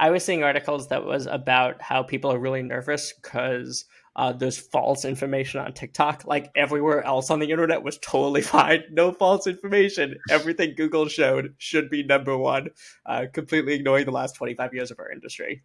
I was seeing articles that was about how people are really nervous because uh, there's false information on TikTok. Like everywhere else on the internet was totally fine. No false information. Everything Google showed should be number one, uh, completely ignoring the last 25 years of our industry.